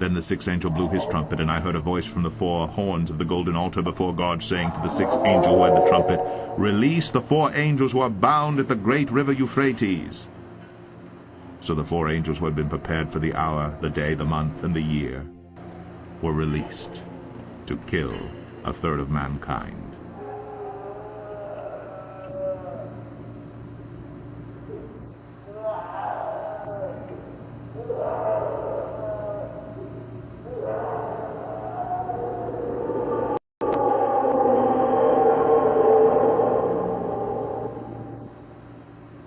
Then the sixth angel blew his trumpet, and I heard a voice from the four horns of the golden altar before God, saying to the sixth angel who had the trumpet, Release the four angels who are bound at the great river Euphrates. So the four angels who had been prepared for the hour, the day, the month, and the year were released to kill a third of mankind.